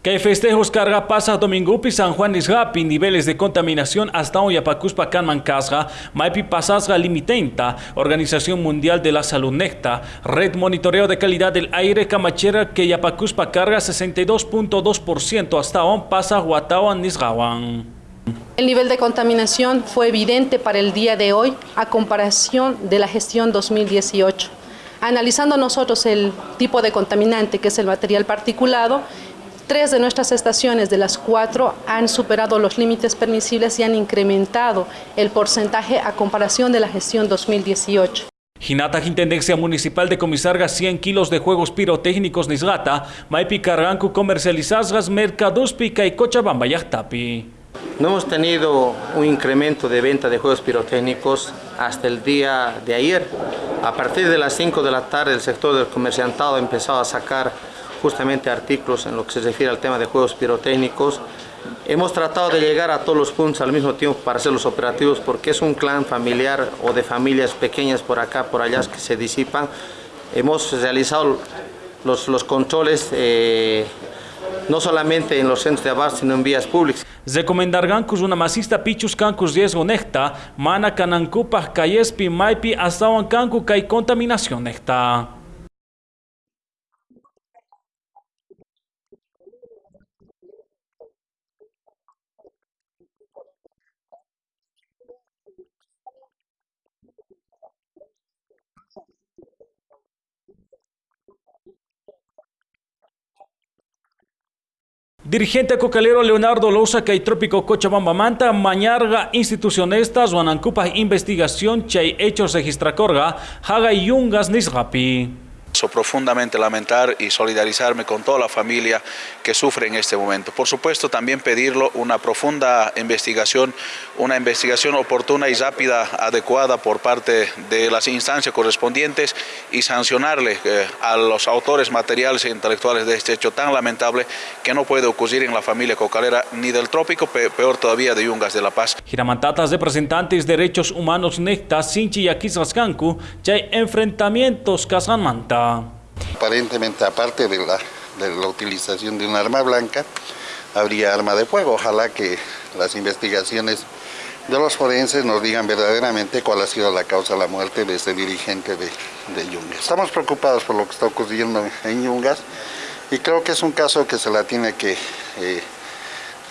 Que festejos carga pasa domingo San Juan Isgapi, niveles de contaminación hasta hoy apacuspa casga, maipi pasasga limitenta, Organización Mundial de la Salud Necta, Red Monitoreo de Calidad del Aire Camachera que yapacuspa carga 62.2% hasta hoy pasa Huatawan Nisgawan. El nivel de contaminación fue evidente para el día de hoy a comparación de la gestión 2018. Analizando nosotros el tipo de contaminante que es el material particulado, Tres de nuestras estaciones de las cuatro han superado los límites permisibles y han incrementado el porcentaje a comparación de la gestión 2018. Hinata Intendencia Municipal de Comisarga 100 kilos de juegos pirotécnicos Nisgata, Maipi Carranco comercializazgas Mercados Pica y Cochabamba Yachtapi. No hemos tenido un incremento de venta de juegos pirotécnicos hasta el día de ayer. A partir de las 5 de la tarde el sector del comerciantado ha empezado a sacar justamente artículos en lo que se refiere al tema de juegos pirotécnicos. Hemos tratado de llegar a todos los puntos al mismo tiempo para hacer los operativos porque es un clan familiar o de familias pequeñas por acá, por allá que se disipan. Hemos realizado los, los controles eh, no solamente en los centros de abasto, sino en vías públicas. Recomendargancus una masista pichus cancus riesgo necta, mana canancupas cayespi maipi hasta cancu hay contaminación necta. Dirigente cocalero Leonardo Lousa y Trópico Cochabamba Manta, Mañarga institucionistas, Wanancupa investigación chay hechos registracorga, Haga Yungas Nisrapi profundamente lamentar y solidarizarme con toda la familia que sufre en este momento. Por supuesto, también pedirlo una profunda investigación, una investigación oportuna y rápida, adecuada por parte de las instancias correspondientes y sancionarle eh, a los autores materiales e intelectuales de este hecho tan lamentable que no puede ocurrir en la familia cocalera ni del trópico, peor todavía de Yungas de la Paz. Giramantatas representantes de derechos humanos Necta, Sinchi y Aquisrascancu, ya hay enfrentamientos Aparentemente, aparte de la, de la utilización de un arma blanca, habría arma de fuego. Ojalá que las investigaciones de los forenses nos digan verdaderamente cuál ha sido la causa de la muerte de ese dirigente de, de Yungas. Estamos preocupados por lo que está ocurriendo en Yungas y creo que es un caso que se la tiene que eh,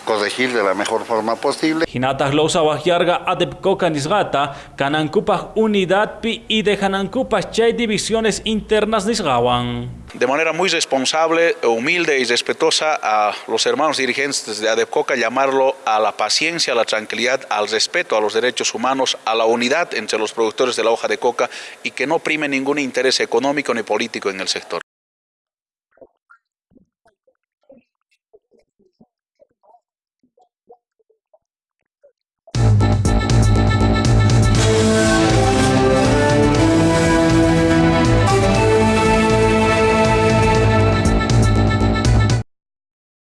corregir de la mejor forma posible. Hinatas losa wahyarga adepcoca nisgata, canancupas unidad pi y de canancupas chay divisiones internas nisgawan. De manera muy responsable, humilde y respetuosa a los hermanos dirigentes de ADEPCOCA llamarlo a la paciencia, a la tranquilidad, al respeto a los derechos humanos, a la unidad entre los productores de la hoja de coca y que no prime ningún interés económico ni político en el sector.